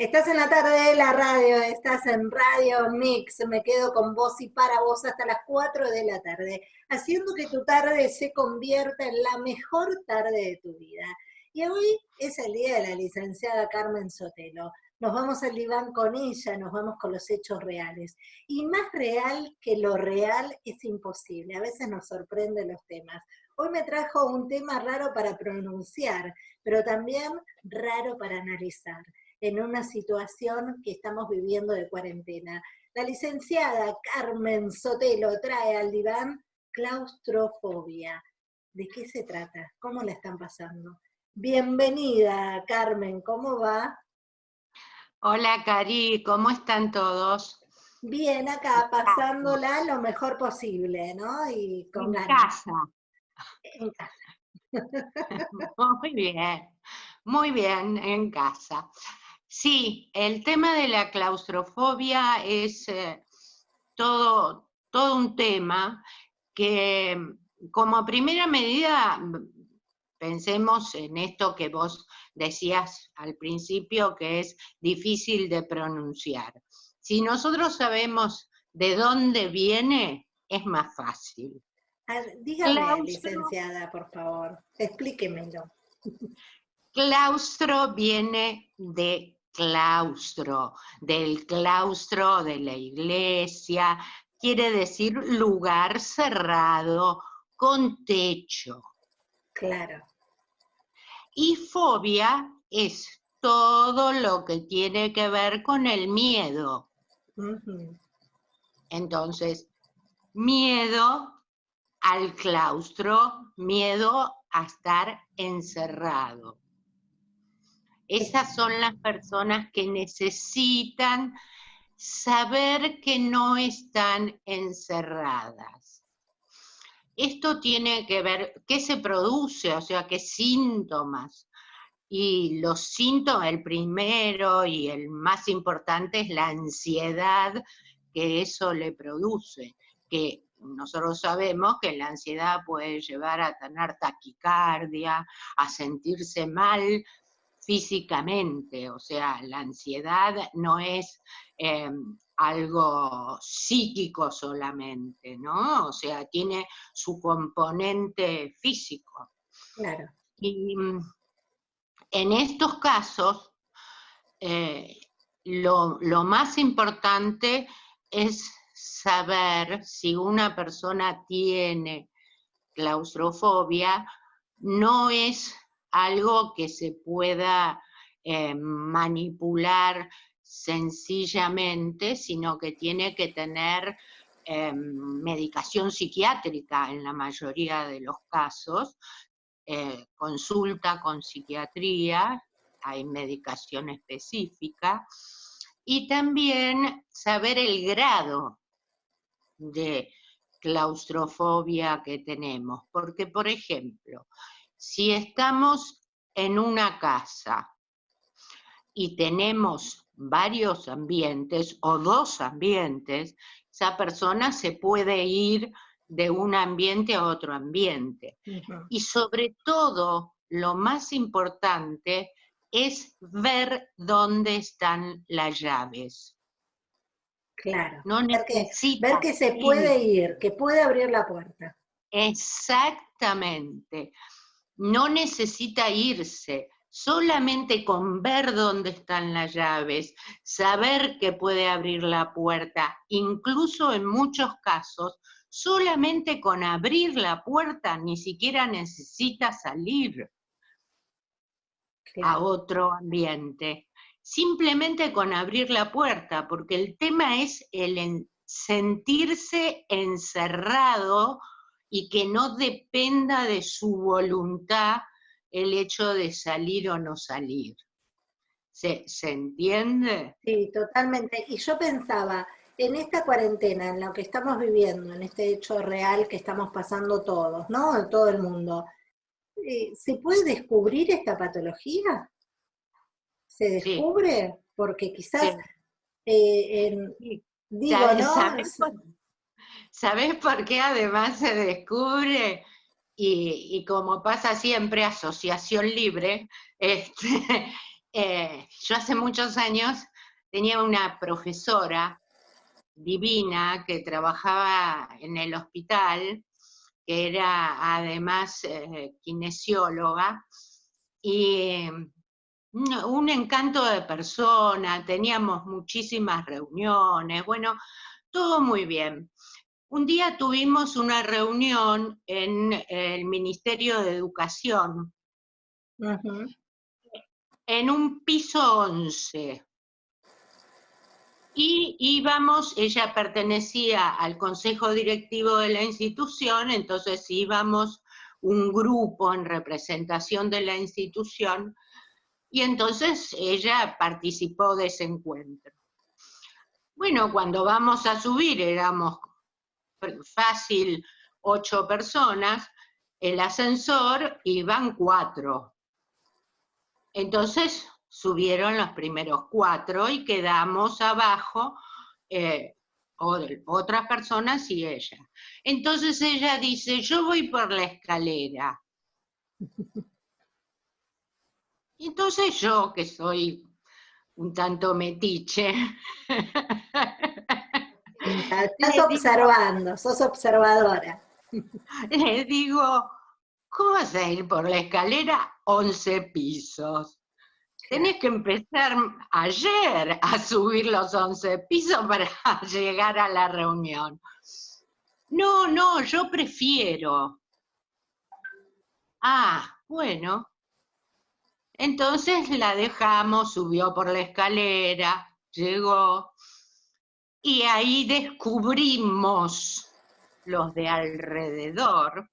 Estás en la tarde de la radio, estás en Radio Mix, me quedo con vos y para vos hasta las 4 de la tarde, haciendo que tu tarde se convierta en la mejor tarde de tu vida. Y hoy es el día de la licenciada Carmen Sotelo. Nos vamos al diván con ella, nos vamos con los hechos reales. Y más real que lo real es imposible, a veces nos sorprenden los temas. Hoy me trajo un tema raro para pronunciar, pero también raro para analizar en una situación que estamos viviendo de cuarentena. La licenciada Carmen Sotelo trae al diván claustrofobia. ¿De qué se trata? ¿Cómo la están pasando? Bienvenida, Carmen, ¿cómo va? Hola, Cari, ¿cómo están todos? Bien, acá, pasándola lo mejor posible, ¿no? Y con en casa. En casa. Muy bien, muy bien, en casa. Sí, el tema de la claustrofobia es eh, todo, todo un tema que como primera medida pensemos en esto que vos decías al principio, que es difícil de pronunciar. Si nosotros sabemos de dónde viene, es más fácil. Dígame, licenciada, por favor, explíquemelo. Claustro viene de claustro, del claustro de la iglesia, quiere decir lugar cerrado con techo. Claro. Y fobia es todo lo que tiene que ver con el miedo. Entonces, miedo al claustro, miedo a estar encerrado. Esas son las personas que necesitan saber que no están encerradas. Esto tiene que ver, ¿qué se produce? O sea, ¿qué síntomas? Y los síntomas, el primero y el más importante es la ansiedad que eso le produce, que nosotros sabemos que la ansiedad puede llevar a tener taquicardia, a sentirse mal físicamente, o sea, la ansiedad no es em, algo psíquico solamente, ¿no? O sea, tiene su componente físico. Claro. Y mm, en estos casos, eh, lo, lo más importante es saber si una persona tiene claustrofobia, no es algo que se pueda eh, manipular sencillamente, sino que tiene que tener eh, medicación psiquiátrica en la mayoría de los casos, eh, consulta con psiquiatría, hay medicación específica, y también saber el grado de claustrofobia que tenemos, porque por ejemplo, si estamos en una casa y tenemos varios ambientes o dos ambientes, esa persona se puede ir de un ambiente a otro ambiente. Y sobre todo, lo más importante es ver dónde están las llaves. Claro, no ver, que, ver que se puede ir, que puede abrir la puerta. Exactamente no necesita irse, solamente con ver dónde están las llaves, saber que puede abrir la puerta, incluso en muchos casos, solamente con abrir la puerta ni siquiera necesita salir a otro ambiente. Simplemente con abrir la puerta, porque el tema es el sentirse encerrado y que no dependa de su voluntad el hecho de salir o no salir. ¿Se, entiende? Sí, totalmente. Y yo pensaba, en esta cuarentena, en lo que estamos viviendo, en este hecho real que estamos pasando todos, ¿no? En todo el mundo, eh, ¿se puede descubrir esta patología? ¿Se descubre? Porque quizás, eh, digo, ¿no? ¿Sabes por qué además se descubre? Y, como pasa siempre, asociación libre, este, eh, yo hace muchos años tenía una profesora divina que trabajaba en el hospital, que era además eh, kinesióloga, y mm, un encanto de persona, teníamos muchísimas reuniones, bueno, todo muy bien. Un día tuvimos una reunión en el Ministerio de Educación, en un piso 11. Y íbamos, ella pertenecía al consejo directivo de la institución, entonces íbamos un grupo en representación de la institución, y entonces ella participó de ese encuentro. Bueno, cuando vamos a subir éramos fácil ocho personas, el ascensor iban cuatro. Entonces subieron los primeros cuatro y quedamos abajo eh, otras personas y ella. Entonces ella dice, yo voy por la escalera. Entonces yo, que soy un tanto metiche, Estás observando, sos observadora. Le digo, ¿cómo vas a ir por la escalera 11 pisos? Tenés que empezar ayer a subir los 11 pisos para llegar a la reunión. No, no, yo prefiero. Ah, bueno. Entonces la dejamos, subió por la escalera, llegó, y ahí descubrimos los de alrededor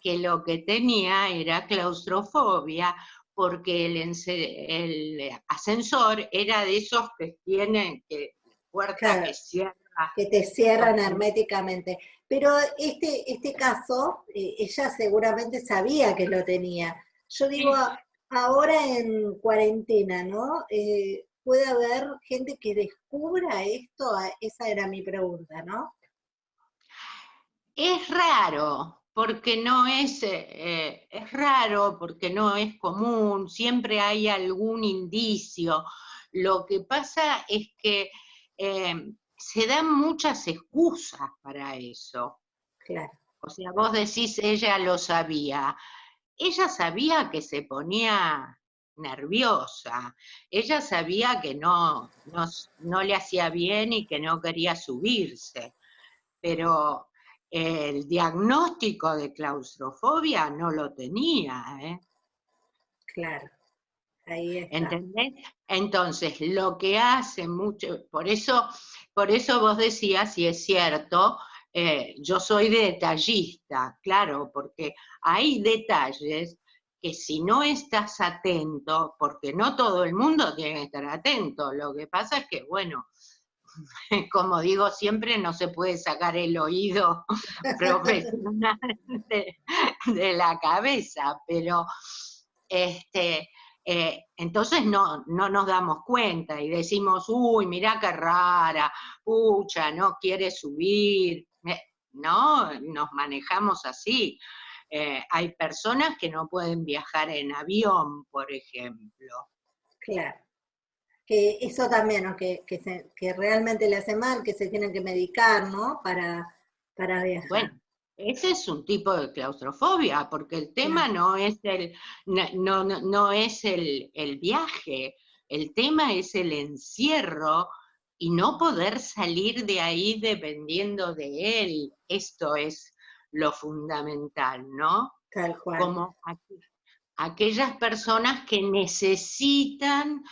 que lo que tenía era claustrofobia, porque el, ascensor era de esos que tienen que puerta que cierra. Que te cierran herméticamente. Pero este, este caso, eh, ella seguramente sabía que lo tenía. Yo digo, ahora en cuarentena, ¿no? Eh, puede haber gente que descubra esto? Esa era mi pregunta, ¿no? Es raro, porque no es, eh, es raro, porque no es común, siempre hay algún indicio. Lo que pasa es que eh, se dan muchas excusas para eso. Claro. O sea, vos decís, ella lo sabía. Ella sabía que se ponía nerviosa. Ella sabía que no, no, le hacía bien y que no quería subirse, pero el diagnóstico de claustrofobia no lo tenía. ¿eh? Claro. Ahí está. ¿Entendés? Entonces, lo que hace mucho, por eso, por eso vos decías, si es cierto, eh, yo soy detallista, claro, porque hay detalles que si no estás atento, porque no todo el mundo tiene que estar atento, lo que pasa es que, bueno, como digo siempre, no se puede sacar el oído profesional de, la cabeza, pero este, eh, entonces no, no nos damos cuenta y decimos, uy, mira qué rara, pucha, no quiere subir, eh, no, nos manejamos así. Eh, hay personas que no pueden viajar en avión, por ejemplo. Claro. Que eso también, que, que, realmente le hace mal, que se tienen que medicar, ¿no? Para, para viajar. Bueno, ese es un tipo de claustrofobia, porque el tema no es el, no, no, es el, el viaje, el tema es el encierro y no poder salir de ahí dependiendo de él. Esto es lo fundamental, ¿no? Tal cual. Como aquellas personas que necesitan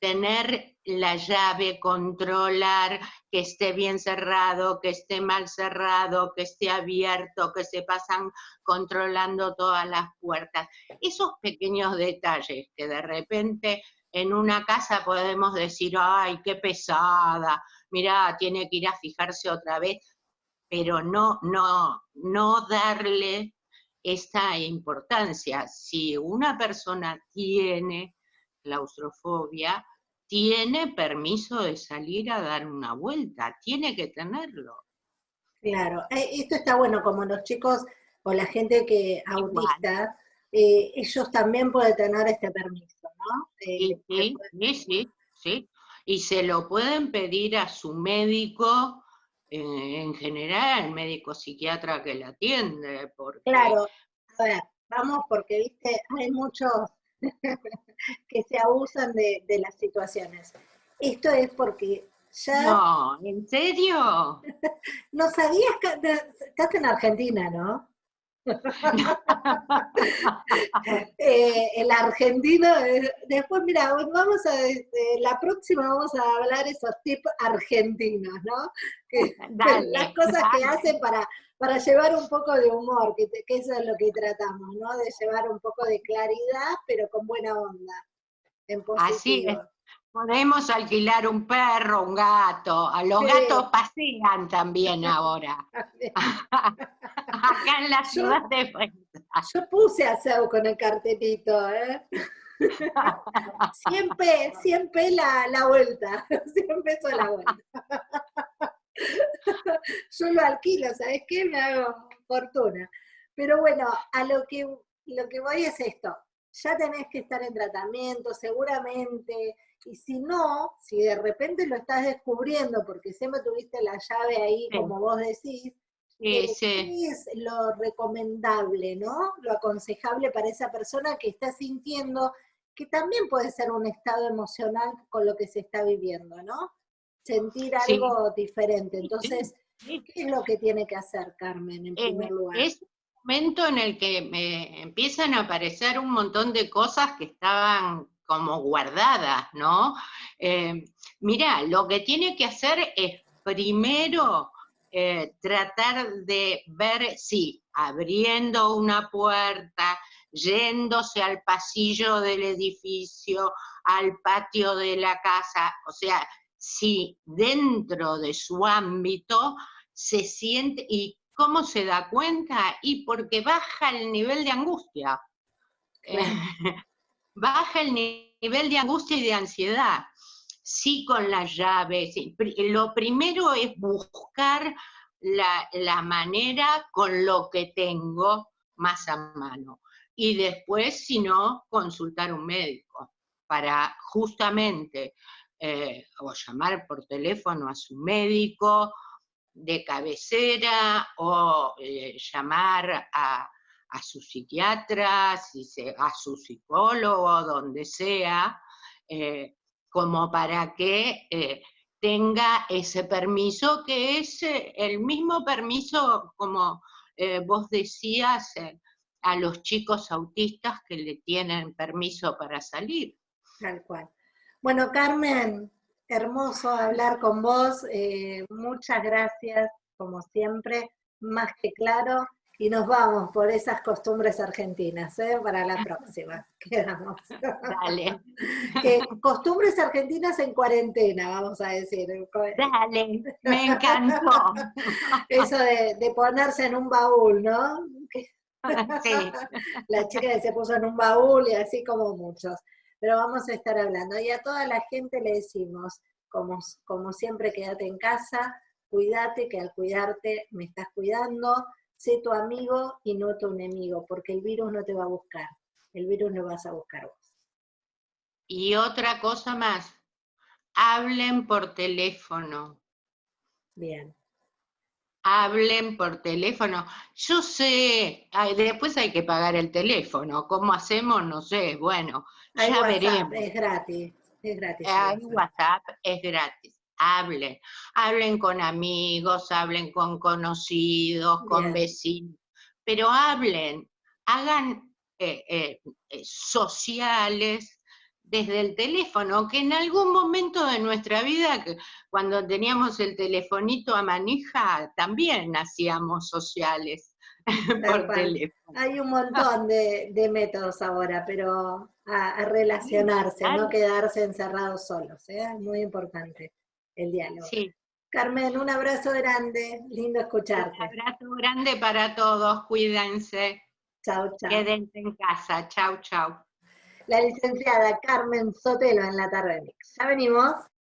tener la llave, controlar que esté bien cerrado, que esté mal cerrado, que esté abierto, que se pasan controlando todas las puertas. Esos pequeños detalles que de repente en una casa podemos decir, ay, qué pesada, mira, tiene que ir a fijarse otra vez pero no, no, no darle esta importancia. Si una persona tiene claustrofobia, tiene permiso de salir a dar una vuelta, tiene que tenerlo. Claro, eh, esto está bueno, como los chicos o la gente que autista, eh, ellos también pueden tener este permiso, ¿no? sí, sí, sí, sí, Y se lo pueden pedir a su médico, eh, en general, el médico psiquiatra que la atiende. Porque... Claro, a ver, vamos porque, viste, hay muchos que se abusan de, de las situaciones. Esto es porque ya... No, ¿en serio? no sabías que estás en Argentina, ¿no? eh, el argentino, eh, después mira, vamos a, este, la próxima vamos a hablar esos tips argentinos, ¿no? las cosas que hacen para, para llevar un poco de humor, que, que, eso es lo que tratamos, ¿no? De llevar un poco de claridad, pero con buena onda. En positivo. Así es. Podemos alquilar un perro, un gato. A los gatos pasean también ahora. Acá en la ciudad de Yo puse aseo con el cartelito, ¿eh? siempre, siempre la, la vuelta. Siempre pesos la vuelta. Yo lo alquilo, ¿sabes qué? Me hago fortuna. Pero bueno, a lo que, lo que voy es esto. Ya tenés que estar en tratamiento, seguramente y si no, si de repente lo estás descubriendo porque siempre tuviste la llave ahí, como vos decís, sí, ¿qué es lo recomendable, no? Lo aconsejable para esa persona que está sintiendo que también puede ser un estado emocional con lo que se está viviendo, ¿no? Sentir algo diferente. Entonces, ¿qué es lo que tiene que hacer Carmen en primer lugar? Es un momento en el que me empiezan a aparecer un montón de cosas que estaban como guardadas, ¿no? Eh, mira, lo que tiene que hacer es primero eh, tratar de ver si abriendo una puerta, yéndose al pasillo del edificio, al patio de la casa, o sea, si dentro de su ámbito se siente, ¿y cómo se da cuenta? Y porque baja el nivel de angustia. baja el nivel de angustia y de ansiedad. Sí con las llaves. Lo primero es buscar la, manera con lo que tengo más a mano. Y después, si no, consultar un médico para justamente eh, o llamar por teléfono a su médico de cabecera o eh, llamar a, a su psiquiatra, a su psicólogo, donde sea, eh, como para que eh, tenga ese permiso, que es eh, el mismo permiso, como vos decías, a los chicos autistas que le tienen permiso para salir. Tal cual. Bueno, Carmen, hermoso hablar con vos. muchas gracias, como siempre, más que claro y nos vamos por esas costumbres argentinas, ¿eh? para la próxima. Quedamos. Dale. costumbres argentinas en cuarentena, vamos a decir. Dale, me encantó. Eso de, ponerse en un baúl, ¿no? Sí. La chica que se puso en un baúl y así como muchos. Pero vamos a estar hablando. Y a toda la gente le decimos, como, como siempre, quédate en casa, cuídate, que al cuidarte me estás cuidando, sé tu amigo y no tu enemigo, porque el virus no te va a buscar, el virus lo vas a buscar vos. Y otra cosa más, hablen por teléfono. Bien. Hablen por teléfono. Yo sé, después hay que pagar el teléfono. ¿Cómo hacemos? No sé. Bueno, ya veremos. Es gratis. Es gratis. Hay WhatsApp, es gratis hablen, hablen con amigos, hablen con conocidos, con vecinos, pero hablen, hagan eh, eh, eh, sociales desde el teléfono, que en algún momento de nuestra vida, cuando teníamos el telefonito a manija, también hacíamos sociales por teléfono. Hay un montón de, métodos ahora, pero a, relacionarse, no quedarse encerrados solos, es muy importante el diálogo. Sí. Carmen, un abrazo grande, lindo escucharte. Un abrazo grande para todos, cuídense. Chao, chao. Quédense en casa, chao, chao. La licenciada Carmen Sotelo en la tarde. Ya venimos.